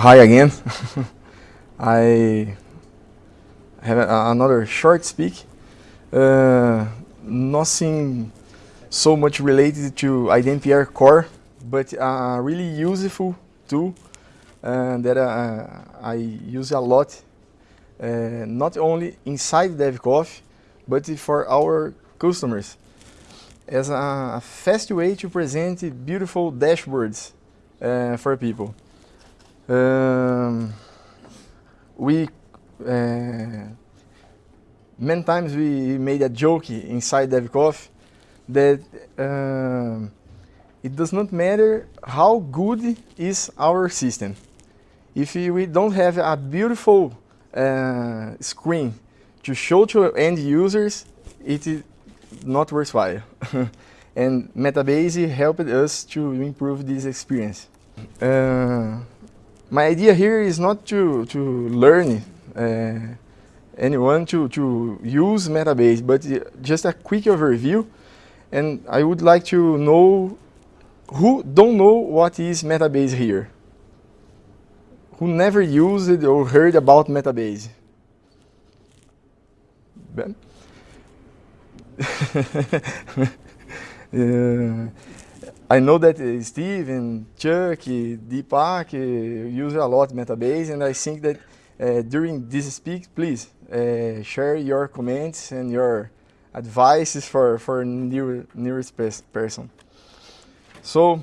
Hi again. I have a, another short speak. Uh, nothing so much related to iDempiere core, but a really useful tool uh, that uh, I use a lot, uh, not only inside DevCoffee, but for our customers as a fast way to present beautiful dashboards uh, for people. Um, we uh, many times we made a joke inside DevCoffee that uh, it does not matter how good is our system. If we don't have a beautiful uh, screen to show to end users, it is not worthwhile. and Metabase helped us to improve this experience. Uh, my idea here is not to, to learn uh, anyone to, to use Metabase, but just a quick overview. And I would like to know who don't know what is Metabase here. Who never used or heard about Metabase? Ben? uh, I know that uh, Steve and Chuck, Deepak uh, use a lot Metabase, and I think that uh, during this speak, please uh, share your comments and your advices for for new newest person. So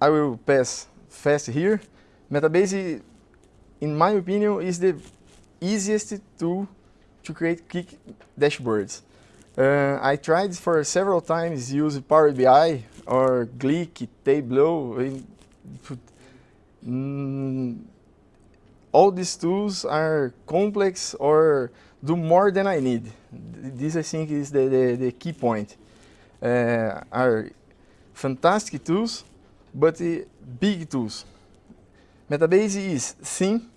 I will pass fast here. Metabase, in my opinion, is the easiest tool to create quick dashboards. I tried for several times use Power BI or Qlik, Tableau. Mm, all these tools are complex or do more than I need. This I think is the, the, the key point. Uh, are fantastic tools, but uh, big tools. Metabase is thin,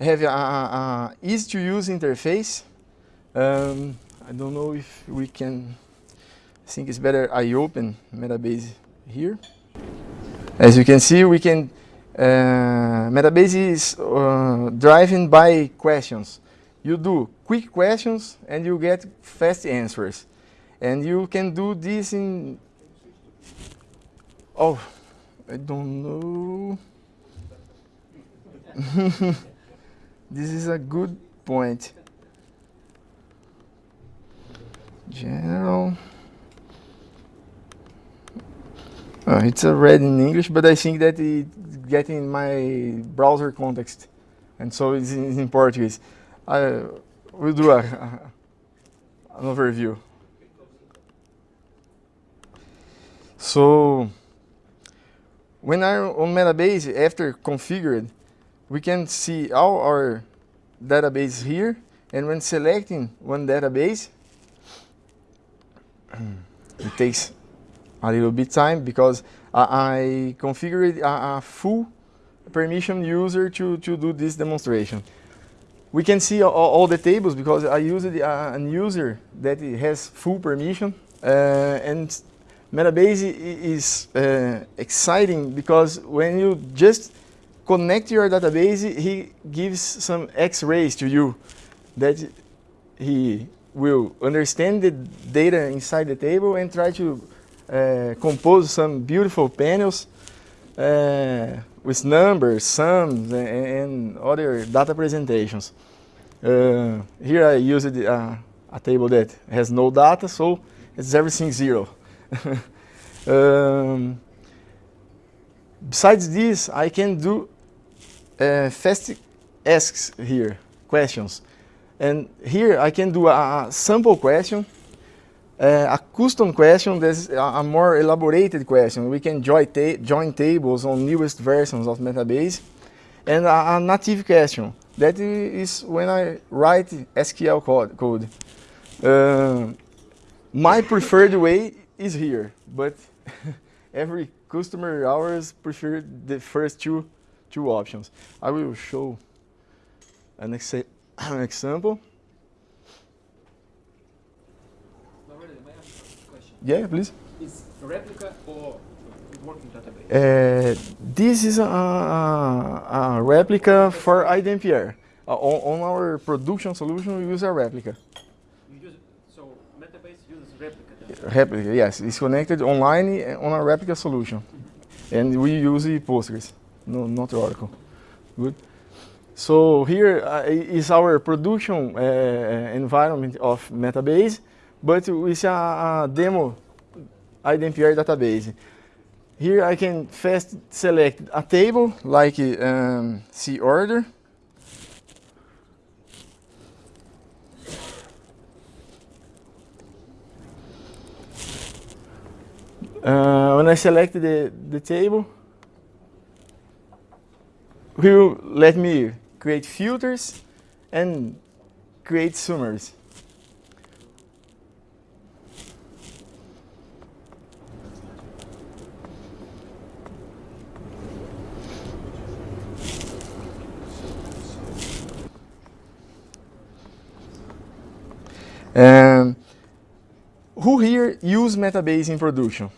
have a, a, a easy to use interface. Um, I don't know if we can, I think it's better I open Metabase here. As you can see, we can, uh, Metabase is uh, driven by questions. You do quick questions and you get fast answers. And you can do this in, oh, I don't know. this is a good point. General. Uh, it's read in English, but I think that it's getting my browser context, and so it's in, in Portuguese. I will do a, a, an overview. So when I'm on Metabase, after configured, we can see all our database here, and when selecting one database, it takes a little bit time because I, I configured a, a, full permission user to, to do this demonstration. We can see all, all the tables because I used a, a user that has full permission uh, and Metabase is uh, exciting because when you just connect your database, he gives some X-rays to you that he will understand the data inside the table and try to uh, compose some beautiful panels uh, with numbers, sums, and, and, other data presentations. Uh, here I used a, a, table that has no data, so it's everything zero. um, besides this, I can do uh, fast asks here, questions. And here I can do a, a sample question, uh, a custom question that's a, more elaborated question. We can join, ta join tables on newest versions of Metabase. And a, a, native question. That is when I write SQL code. Uh, my preferred way is here, but every customer ours prefer the first two, two options. I will show an example an example. question? Yeah, please. Is replica or working database? Uh, this is a, a, replica for iDempiere. Uh, on, on, our production solution, we use a replica. Use, so Metabase uses replica? Replica, yes. It's connected online on a replica solution. Mm -hmm. And we use Postgres, no, not Oracle. Good. So here uh, is our production uh, environment of Metabase, but with a, demo iDempiere database. Here I can fast select a table like um, C order. Uh, when I select the, the table, will let me create filters and create summaries. Um, who here use Metabase in production?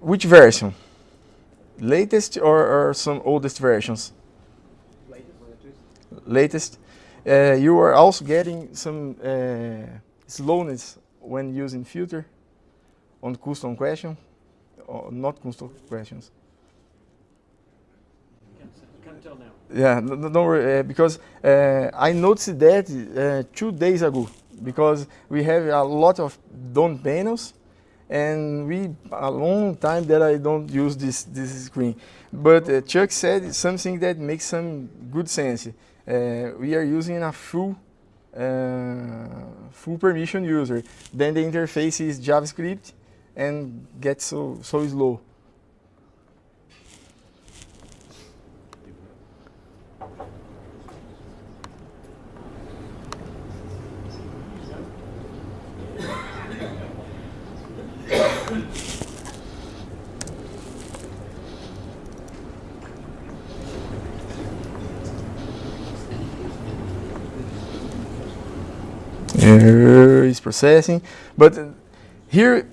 Which version? Latest or, or some oldest versions? Latest. Uh, you are also getting some uh, slowness when using filter on custom question, or not custom questions. Can't tell now. Yeah, no, no, uh, because uh, I noticed that uh, two days ago, because we have a lot of done panels, and we a long time that I don't use this this screen. But uh, Chuck said something that makes some good sense. Uh, we are using a full uh, full permission user. Then the interface is JavaScript and gets so so slow. is processing. But here,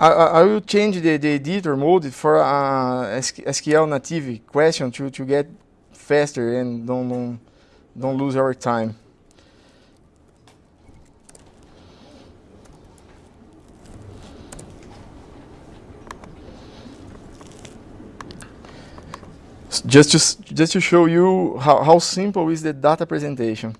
I, I, will change the, the editor mode for uh, a SQL native question to, to get faster and don't, don't, don't lose our time. Just to, just to show you how, how simple is the data presentation.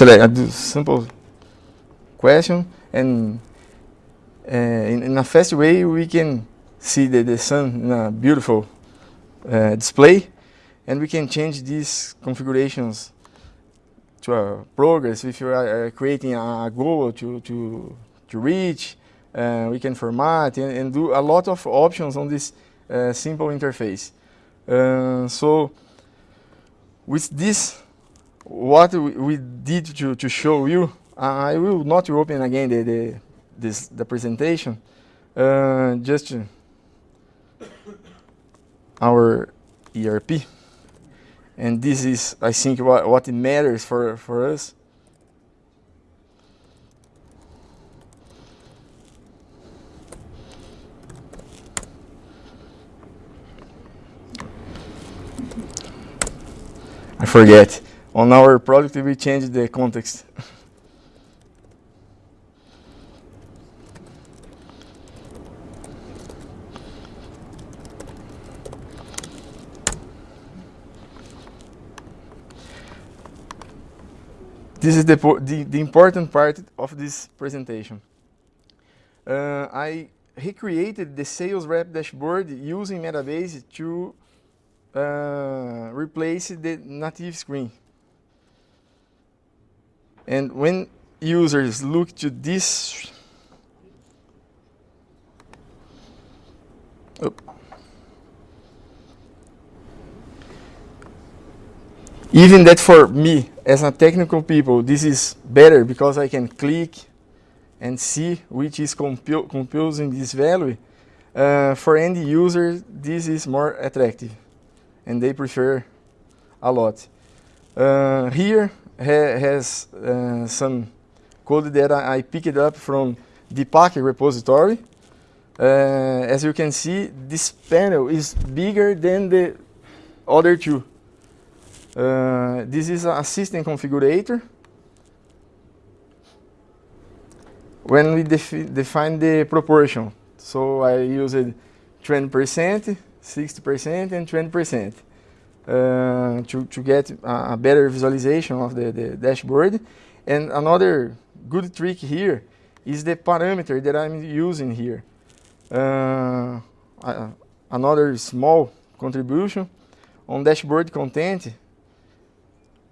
Select, I do simple question and uh, in, in, a fast way we can see the, the sun in a beautiful uh, display and we can change these configurations to a progress. If you are uh, creating a goal to, to, to reach we can format and, and, do a lot of options on this simple interface. So with this what we did to, to show you, I will not open again the, the, this, the presentation, uh, just our ERP. And this is, I think, what, what matters for, for us. I forget on our product we change the context. this is the, the, the, important part of this presentation. Uh, I recreated the sales rep dashboard using Metabase to uh, replace the native screen. And when users look to this, oh, even that for me, as a technical people, this is better because I can click and see which is composing this value, uh, for end users, this is more attractive and they prefer a lot. Uh, here has uh, some code that I, I, picked up from the Packer repository. Uh, as you can see, this panel is bigger than the other two. Uh, this is a system configurator. When we defi define the proportion, so I used 20%, 60%, and 20% uh, to, to get a, a, better visualization of the, the dashboard. And another good trick here is the parameter that I'm using here. Uh, another small contribution on dashboard content,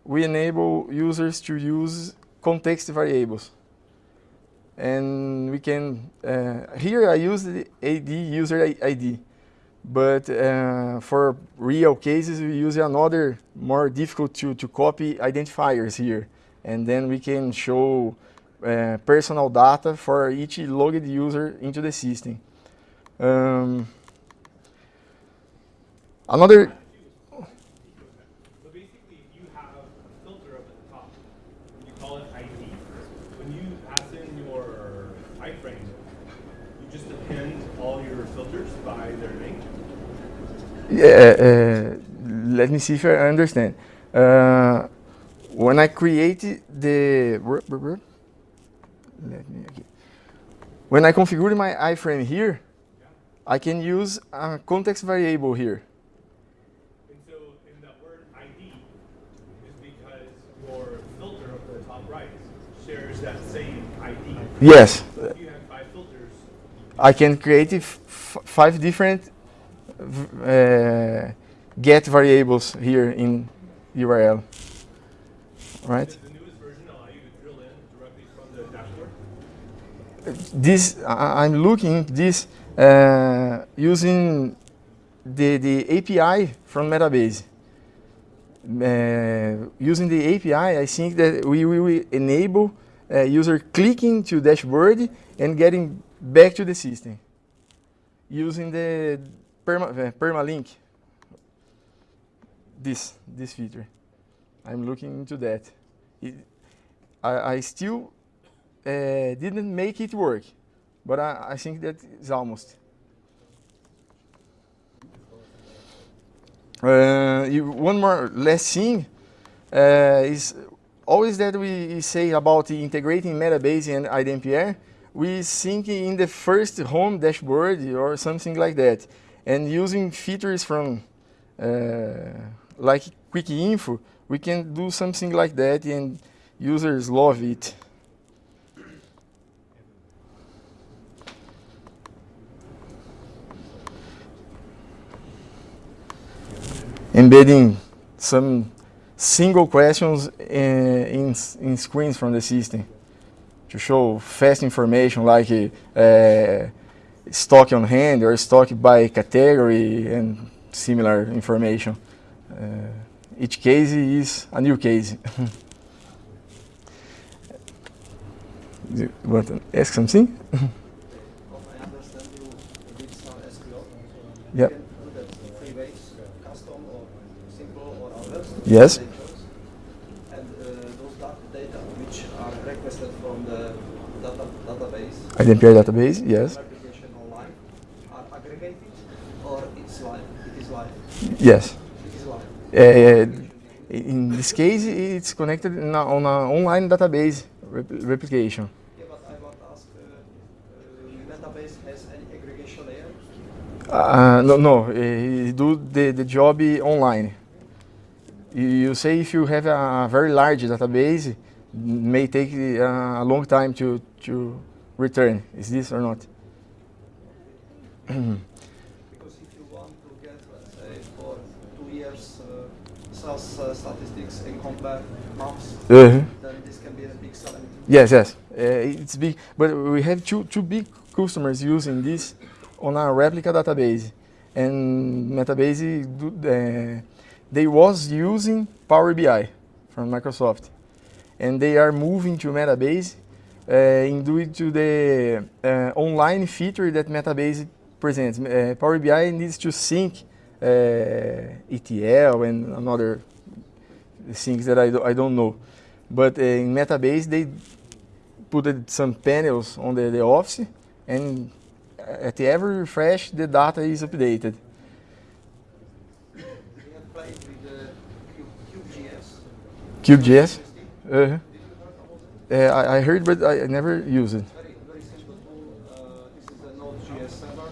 we enable users to use context variables. And we can, uh, here I use the AD user ID, but uh, for real cases we use another more difficult to, to copy identifiers here. And then we can show uh, personal data for each logged user into the system. Um, another uh, let me see if I understand. Uh, when I created the let me okay. when I configure my iframe here, I can use a context variable here. And so in that word ID is because your filter up the top right shares that same ID. Yes. So if you have five filters, I can create five different uh, get variables here in URL, right? This I'm looking this uh, using the the API from Metabase. Uh, using the API, I think that we will enable uh, user clicking to dashboard and getting back to the system using the perma, uh, permalink, this, this feature. I'm looking into that. It, I, I, still uh, didn't make it work, but I, I think that is almost. Uh, you, one more last thing uh, is always that we say about integrating Metabase and iDempiere, we think in the first home dashboard or something like that and using features from uh, like quick info, we can do something like that and users love it. Embedding some single questions in, in, in screens from the system to show fast information like uh, stock on hand or stock by category and similar information. Uh, each case is a new case. you want to ask something? Yep. Yes. And uh, those data which are requested from the data database. iDempiere database, yes. Yes. Uh, in this case, it's connected a, on an online database replication. Yeah, but I want to ask, uh, database has any aggregation layer? Uh, no, no, uh, do the, the job online. You say if you have a very large database, may take a long time to, to return. Is this or not? Uh, statistics and compare maps, uh -huh. then this can be a big selling. Yes, yes, uh, it's big. But we have two two big customers using this on our replica database, and Metabase uh, they was using Power BI from Microsoft, and they are moving to Metabase uh, in due to the uh, online feature that Metabase presents. Uh, Power BI needs to sync ETL and another things that I, do, I don't know. But uh, in Metabase, they put some panels on the, the office, and at every refresh, the data is updated. We have played with the Cube.js. Uh, uh, I, I heard, but I never used it. Very, very simple tool. Uh, this is a Node.js server.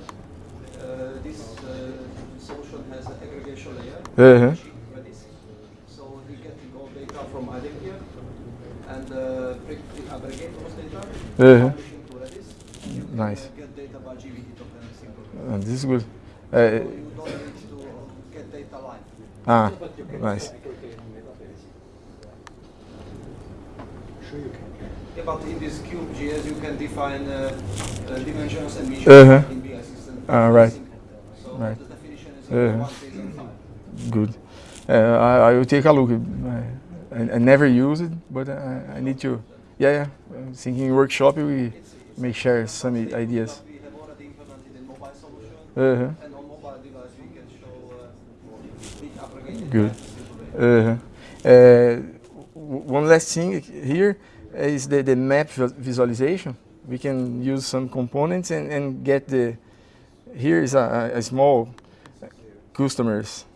Uh, this uh, solution has an Uh-huh. which. So we get all data from and uh, aggregate those data, Uh-huh. publish into Redis. You can, Nice. uh, get data by JWT token and simple. Uh, this is good. So Uh, you don't need to get data ah, nice. Yeah, but in this Cube.js you can define uh, uh, dimensions and measures Uh-huh. in BI system. Ah, right. So Right. the definition is Uh-huh. and five. Good. Uh, I, I will take a look. I, I, never use it, but I, I need to. Yeah, yeah. I'm thinking workshop we may share some ideas. Uh-huh. show uh, aggregated Good. way. Uh-huh. Uh, one last thing here is the, the map visualization. We can use some components and, and get the. Here is a a small customers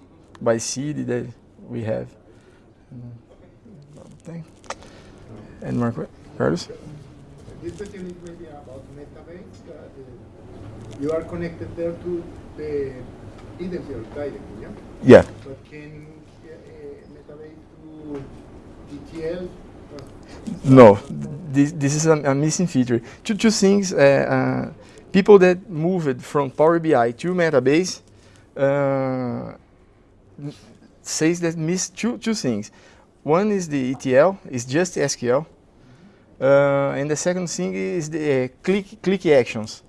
by city that we have. Mm. And Marco, Carlos? This question is maybe about Metabase. Uh, you are connected there to the iDempiere directly, yeah? Yeah. But can uh, Metabase do? Uh, No, this, this is a, a missing feature. Two, two things, uh, uh, people that moved from Power BI to Metabase uh, says that miss two, two things. One is the ETL, it's just SQL. Uh, and the second thing is the uh, click, click actions.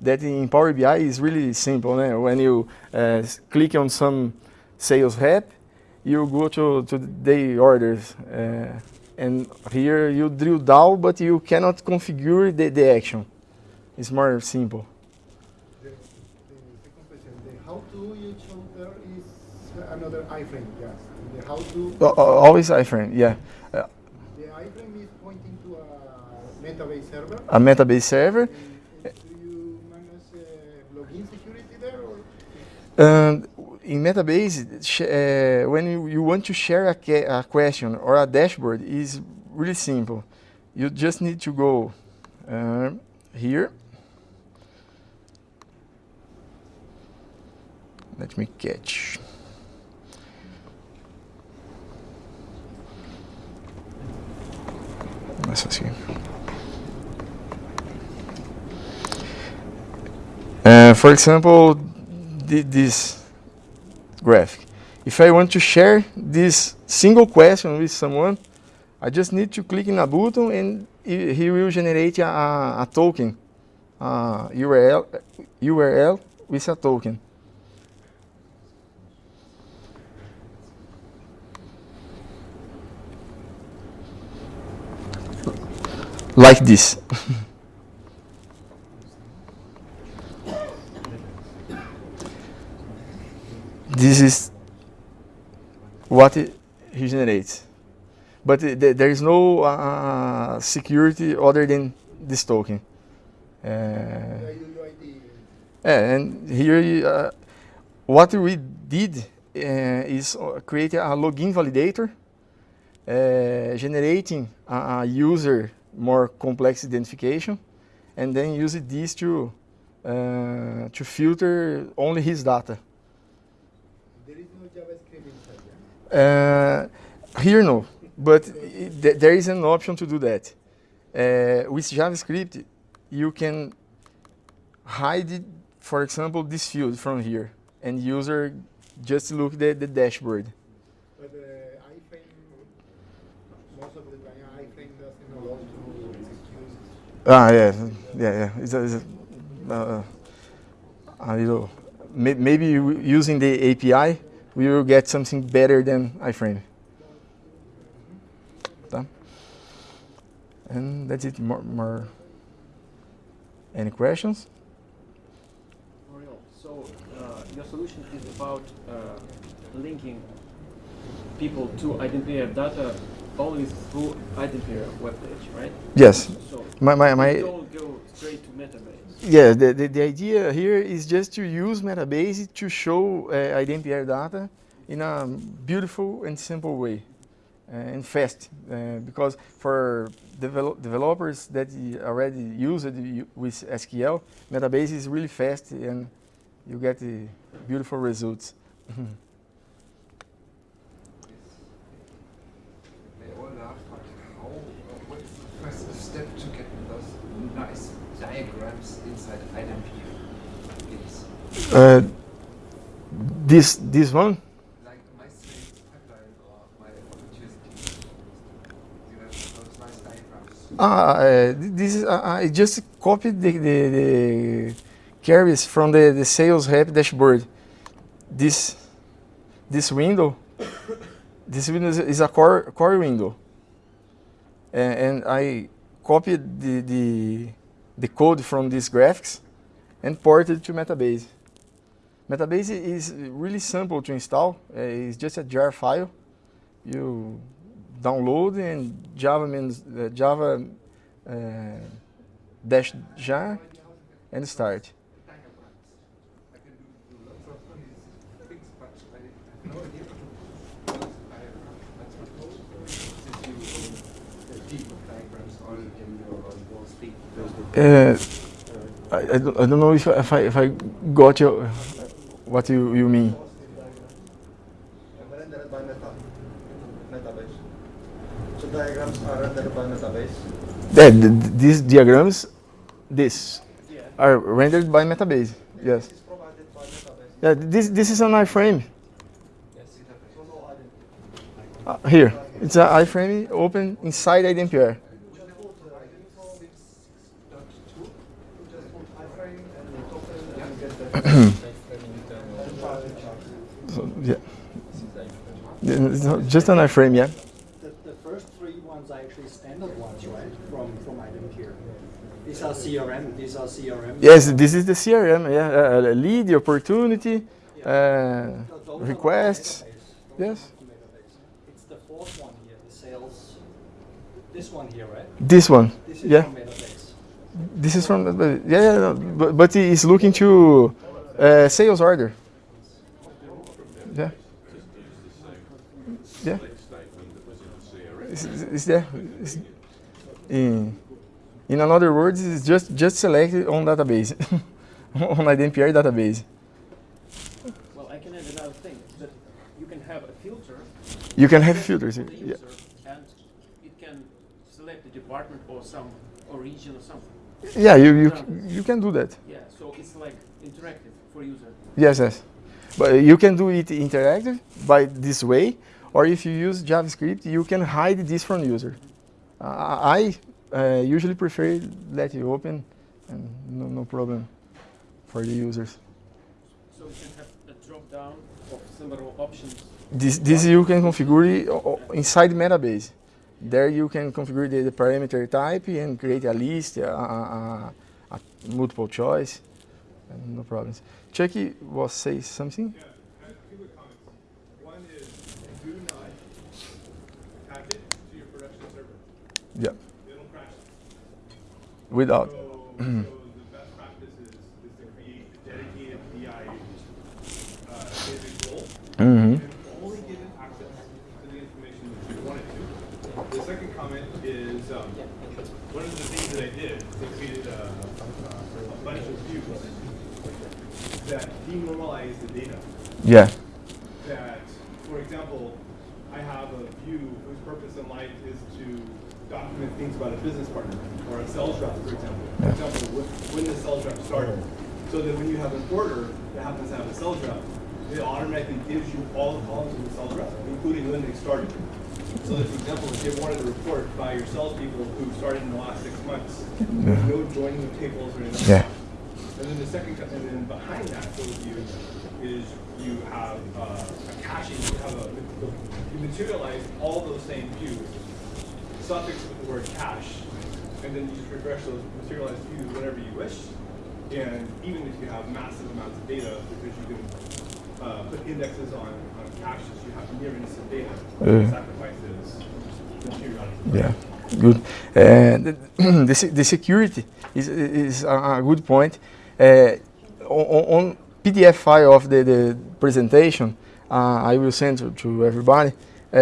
That in Power BI is really simple. né? When you uh, click on some sales rep, you go to, to the orders. Uh, and here you drill down, but you cannot configure the, the action. It's more simple. the, the how to you another iframe, yes. And how to, uh, always iframe, yeah. Uh, the iframe is pointing to a Metabase server. a Metabase server. And, and do you manage uh, login security there or? And in Metabase, uh, when you, you want to share a, a question or a dashboard, is really simple. You just need to go uh, here. Let me catch. Senhora. Uh, for example, thi- this graphic. If I want to share this single question with someone, I just need to click in a button and he will generate a, a, a token, a URL, URL with a token. Like this. this is what it, generates. But uh, th- there is no uh, security other than this token. Uh, and here, uh, what we did uh, is uh, create a login validator, uh, generating a user more complex identification, and then use this to uh, to filter only his data. There is no JavaScript inside. Uh, here no, but th- there is an option to do that. Uh, with JavaScript, you can hide, it, for example, this field from here, and user just look at the dashboard. But uh, iframe, most of the time, iframe doesn't allow to execute. Ah, yeah, yeah, yeah. It's a, it's a, uh, a little, may, maybe using the API, we will get something better than iframe. And that's it. More, more any questions? So uh, your solution is about uh, linking people to iDempiere data only through iDempiere webpage, right? Yes. So My, my, my, don't go straight to Metabase. Yeah, the, the, the idea here is just to use Metabase to show uh, iDempiere data in a beautiful and simple way uh, and fast. Uh, because for develop developers that already use it with SQL, Metabase is really fast and you get the beautiful results. They all laughed, but how, what's the first step to get those nice diagrams inside iDempiere? Please. Uh, this, this one. Ah, uh, this is uh, I just copied the, the, the carries from the, the sales rep dashboard. This this window, this window is, is a core core window, and, and I copied the, the the code from these graphics and ported to Metabase. Metabase is really simple to install. It's just a jar file. You download and Java means uh, Java uh, dash jar and start. Diagrams. I can do, do lots of these things, but I have no idea what is a diagram. That's what this you the deep diagrams all in your on Wall Street. Uh, I, I, don't, I don't know if, I- if I if I got your what you, you mean. rendered by Meta, Metabase. So diagrams are rendered by Metabase. Yeah, th- th- these diagrams, this Yeah. are rendered by Metabase. Yes. This is by Metabase. Yeah, this this is an iframe. Uh, here, it's an iframe open inside iDempiere. yeah. Yeah, It's just an iframe, yeah. The, the first three ones are actually standard ones, right? From from item here. These are CRM. These are CRM. Yes, this is the CRM. Yeah, uh, lead, opportunity, uh, Those are requests. from database. Those Yes. are from database. It's the fourth one here, the sales. This one here, right? This one. This is Yeah. This is from, yeah, yeah, no, but, but he is looking to uh, sales order. Yeah. Yeah. Is, is, is there? Is, in, in another words, it's just just selected on database, on iDempiere database. Well, I can add another thing that you can have a filter You can have filters. for here. the Yeah. and it can select a department or some or region or something. Yeah, you, you you can do that. Yeah, so it's like interactive for user. Yes, yes. But you can do it interactive by this way, or if you use JavaScript, you can hide this from user. Uh, I uh, usually prefer let it open, and no, no problem for the users. So you can have a drop down of several options. This, this you can configure it o- o- inside Metabase. There you can configure the, the parameter type and create a list, a, a, a, multiple choice, no problems. Chucky was say something? Yeah, I have two comments. One is, do not attach it to your production server. Yeah, It'll crash. without. So, so the best practice is, is to create a dedicated BI uh, role hmm and only give it access to the information that you want it to. The second comment is, um, one of the things that I did, is I created a, a bunch of views that denormalize the data. Yeah. that, for example, I have a view whose purpose in life is to document things about a business partner or a sales rep, for example. For example, wh- when the sales rep started. So that when you have an order that happens to have a sales rep, it automatically gives you all the columns of the sales rep, including when they started. So that, for example, if you wanted a report by your salespeople who started in the last six months, there's no joining of tables or anything. Yeah. And then the second, and then behind that goes you, is you have uh, a caching, you have a, you materialize all those same views, suffix with the word cache, and then you just refresh those materialized views whenever you wish. And even if you have massive amounts of data, because you can uh, put indexes on, on caches, you have nearness of data. Yeah. Sacrifices. Yeah, good. And the, the, security is, is a, a good point. Uh, on, on PDF file of the, the presentation, uh, I will send to, to everybody. Uh,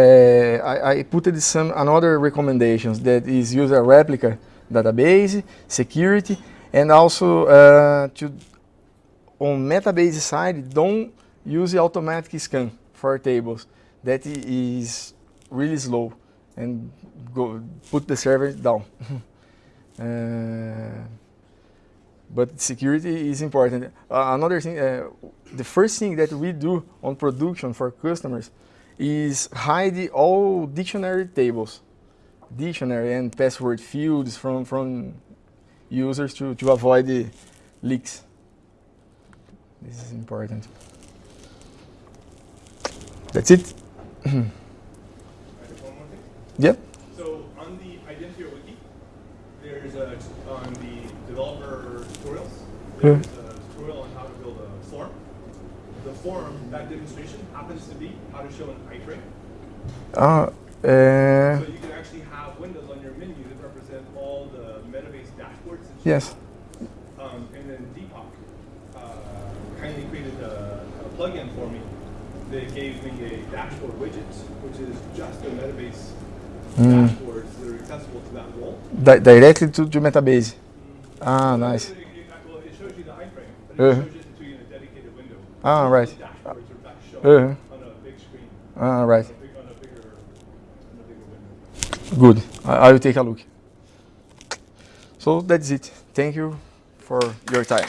I, I put some another recommendations that is use a replica database, security, and also uh, to on metabase side, don't use automatic scan for tables. That is really slow and go put the server down. Uh, but security is important. Uh, another thing, uh, the first thing that we do on production for customers is hide all dictionary tables, dictionary and password fields from, from users to, to avoid the leaks. This is important. That's it. I have one more thing. Yep. So on the iDempiere wiki, there's a, on the developer tutorials, there's a tutorial on how to build a form. The form, that demonstration happens to be how to show an iframe. Uh, uh, So you can actually have windows on your menu that represent all the Metabase dashboards. yes. Um, and then Deepak uh, kindly created a, a plugin for me that gave me a dashboard widget, which is just the Metabase Mm. dashboards that are accessible to that role. Di- directly to, to Metabase. Ah, nice. It, it, well, it shows you the iframe, but it Uh-huh. shows it to you in a dedicated window. Ah, right. The dashboards are back shown Uh-huh. on a big screen, Ah, right. on a, big, on a bigger, on a bigger window. Good. I, I will take a look. So that's it. Thank you for your time.